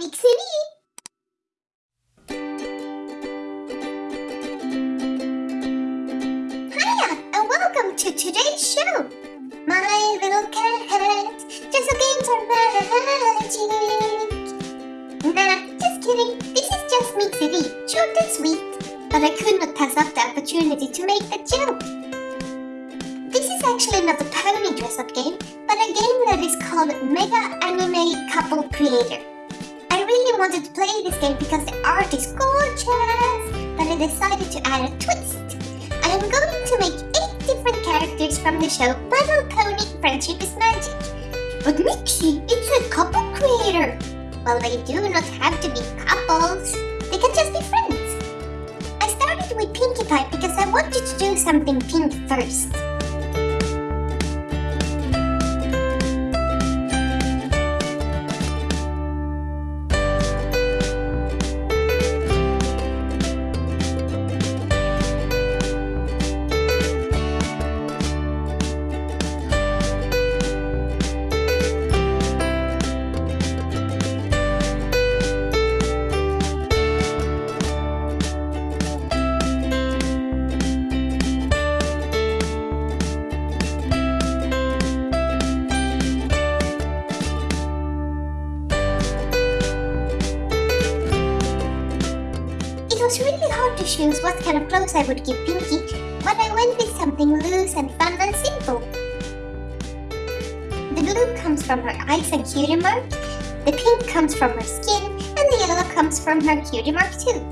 City! Hiya, and welcome to today's show! My little cat, just games are magic! Nah, just kidding, this is just Mixie City, short and sweet. But I could not pass up the opportunity to make a joke. This is actually not a pony dress-up game, but a game that is called Mega Anime Couple Creator. I wanted to play this game because the art is gorgeous, but I decided to add a twist. I am going to make 8 different characters from the show My Little Pony Friendship is Magic. But Mixie, it's a couple creator. Well, they do not have to be couples. They can just be friends. I started with Pinkie Pie because I wanted to do something pink first. Hard what kind of clothes I would give Pinkie, but I went with something loose and fun and simple. The blue comes from her eyes and cutie mark, the pink comes from her skin, and the yellow comes from her cutie mark too.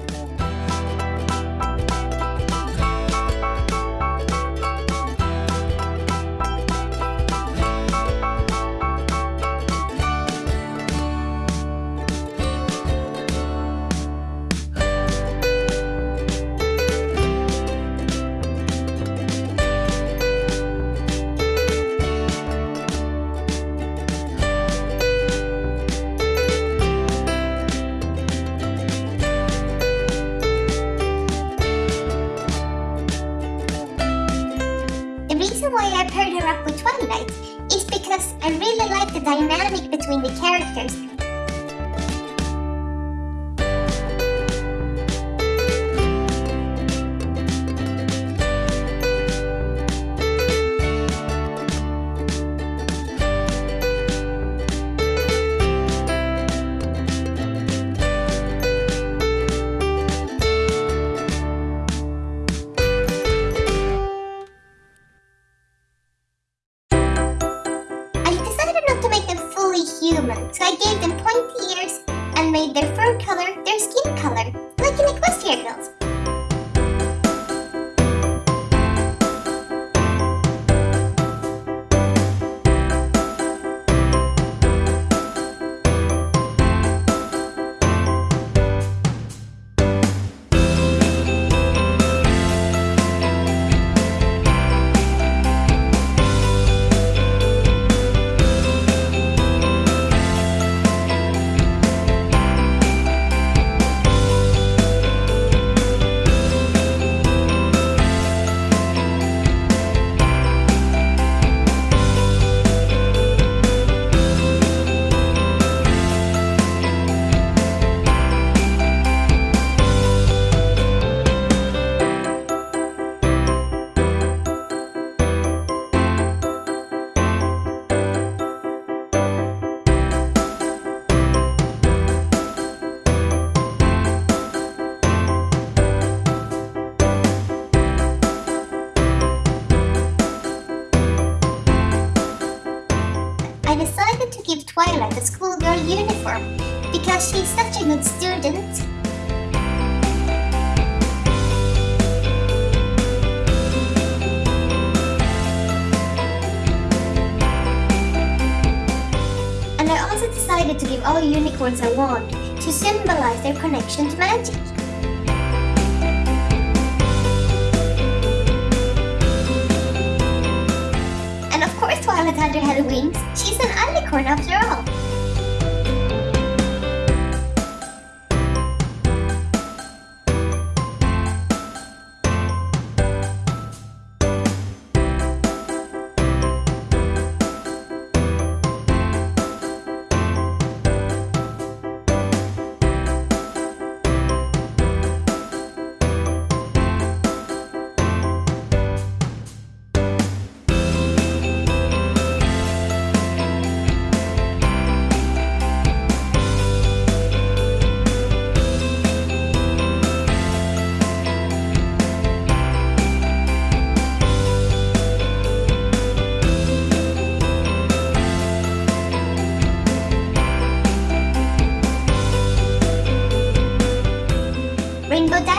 A schoolgirl uniform because she's such a good student. And I also decided to give all unicorns a wand to symbolize their connection to magic. And of course Twilight had her head wings. She's an unicorn after all.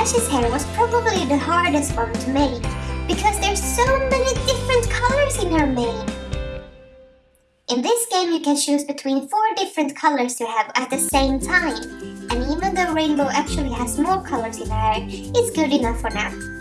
Dash's hair was probably the hardest one to make because there's so many different colors in her mane. In this game you can choose between four different colors to have at the same time. And even though Rainbow actually has more colors in her hair, it's good enough for now.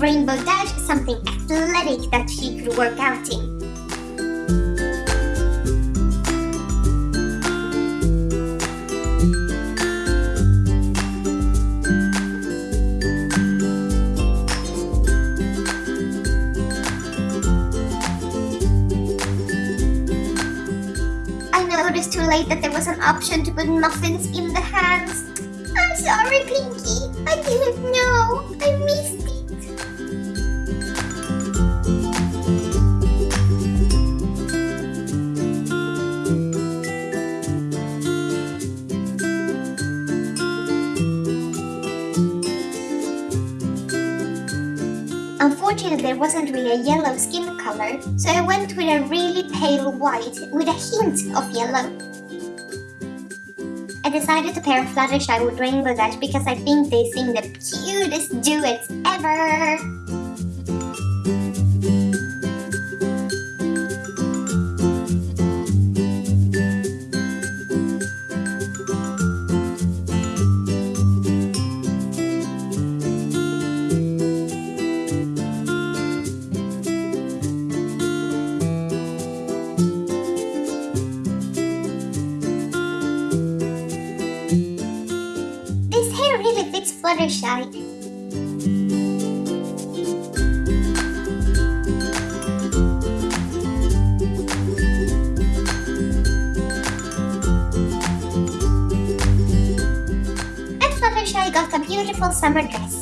Rainbow Dash something athletic that she could work out in. I noticed too late that there was an option to put muffins in the hands. I'm sorry, Pinkie. I didn't know. Unfortunately, there wasn't really a yellow skin color, so I went with a really pale white with a hint of yellow. I decided to pair Fluttershy with Rainbow Dash because I think they sing the cutest duets ever! Fluttershy. And Fluttershy got a beautiful summer dress.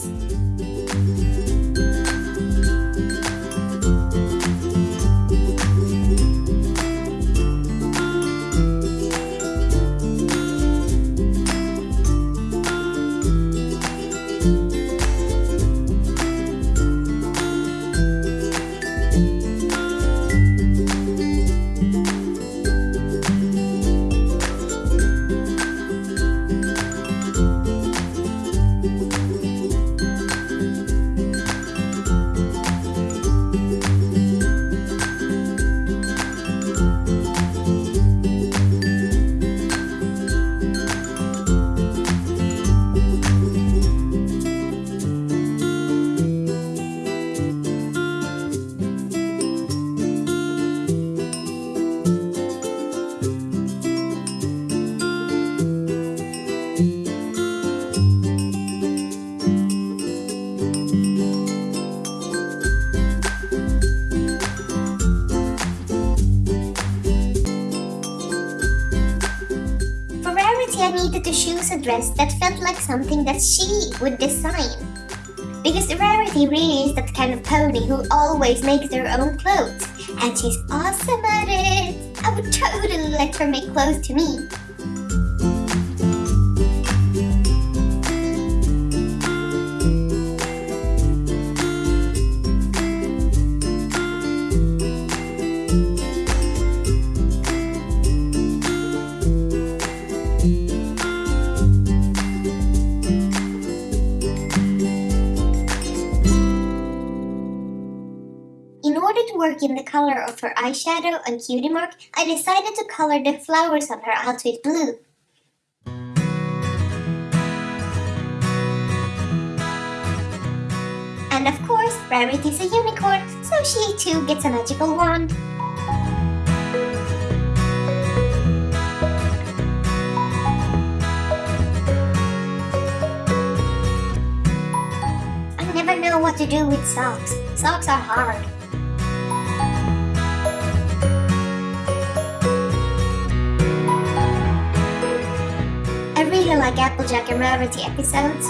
Needed to choose a dress that felt like something that she would design. Because Rarity really is that kind of pony who always makes her own clothes, and she's awesome at it. I would totally let her make clothes to me. Order to work in the color of her eyeshadow and cutie mark, I decided to color the flowers on her outfit blue. And of course, Rarity's a unicorn, so she too gets a magical wand. I never know what to do with socks. Socks are hard. Like Applejack and Rarity episodes.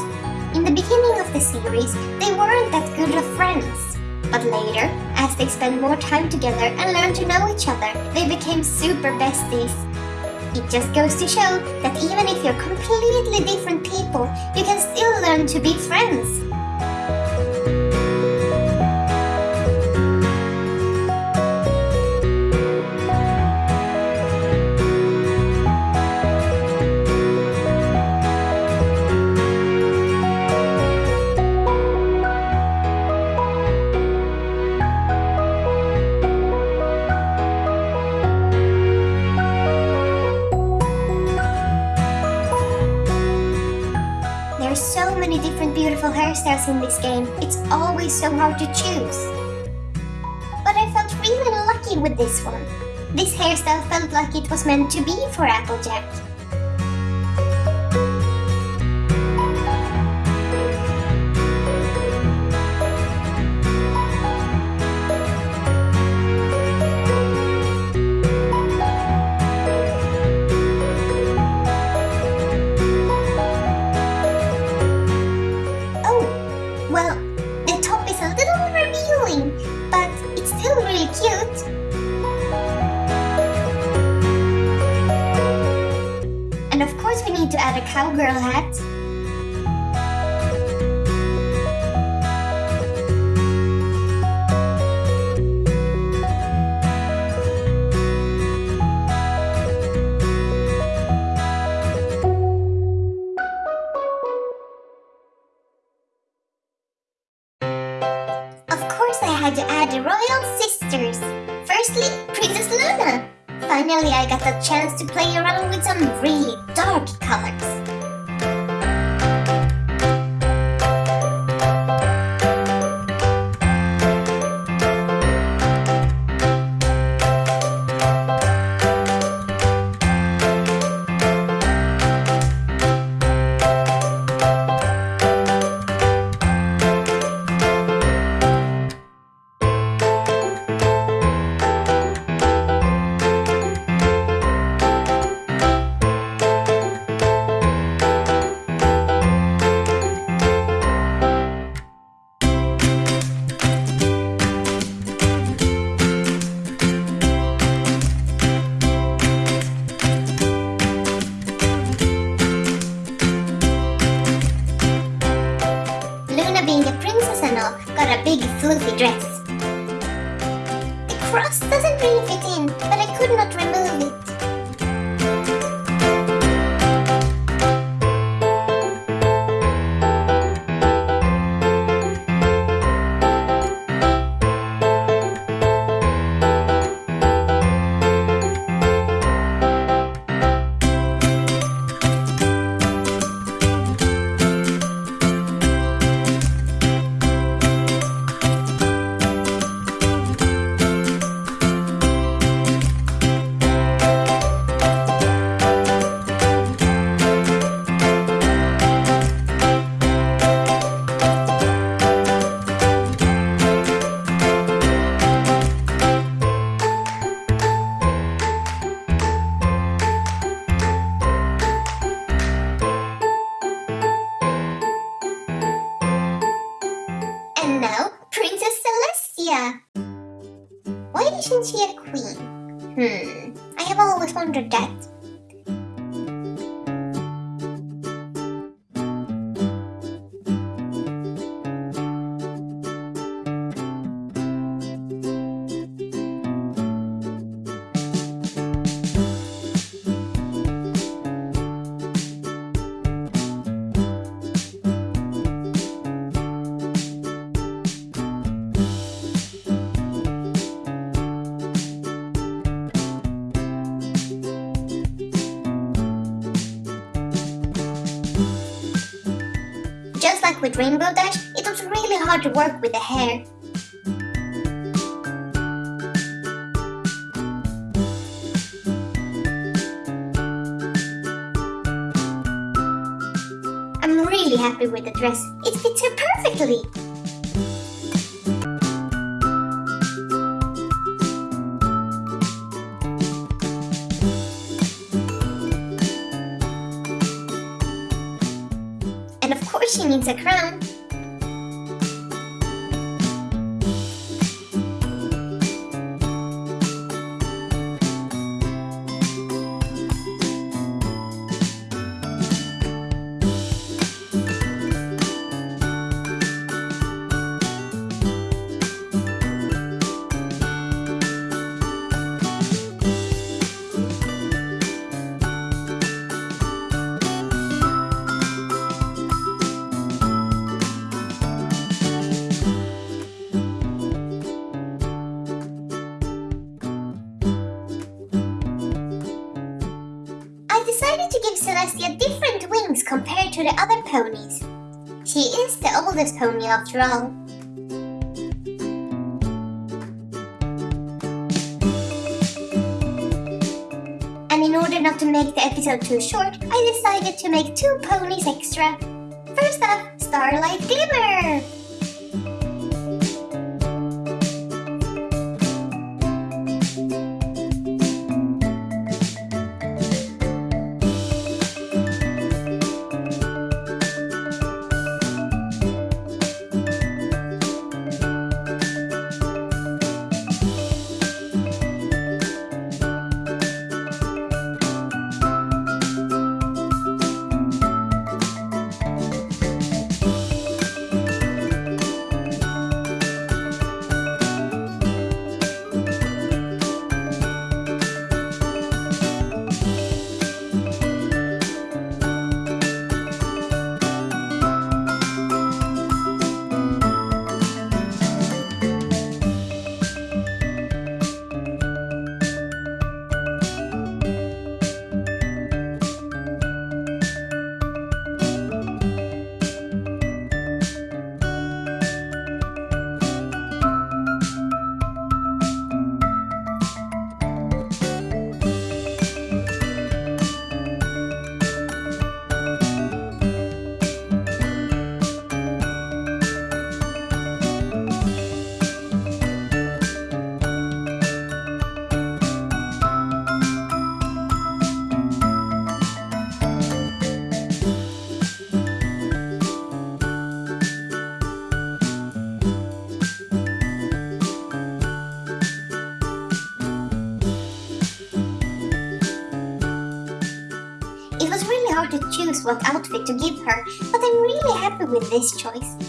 In the beginning of the series, they weren't that good of friends. But later, as they spent more time together and learned to know each other, they became super besties. It just goes to show that even if you're completely different people, you can still learn to be friends. Beautiful hairstyles in this game, it's always so hard to choose. But I felt really lucky with this one. This hairstyle felt like it was meant to be for Applejack. A cowgirl hat. Got a like with Rainbow Dash, it was really hard to work with the hair. I'm really happy with the dress. It fits her perfectly. She needs a crown. To the other ponies. She is the oldest pony after all. And in order not to make the episode too short, I decided to make two ponies extra. First up, Starlight Glimmer! Choose what outfit to give her, but I'm really happy with this choice.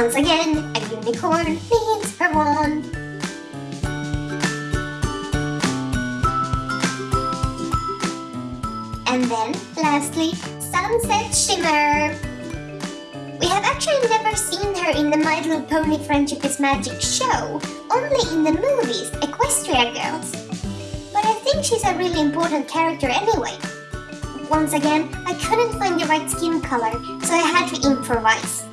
Once again, a unicorn means per one. And then, lastly, Sunset Shimmer. We have actually never seen her in the My Little Pony Friendship is Magic show, only in the movies, Equestria Girls. But I think she's a really important character anyway. Once again, I couldn't find the right skin color, so I had to improvise.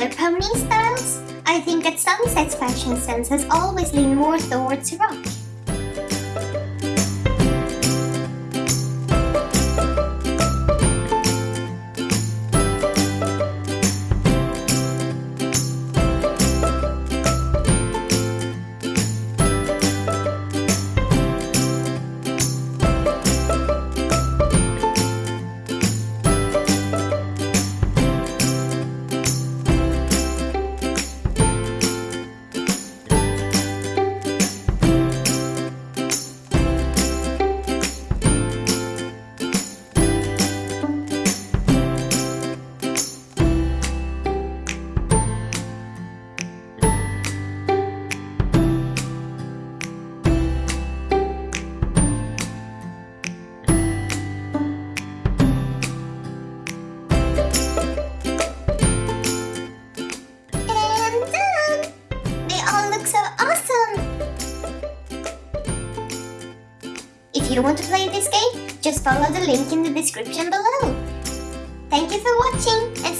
Other pony styles, I think that Sunset's fashion sense has always leaned more towards rock. You want to play this game, just follow the link in the description below. Thank you for watching and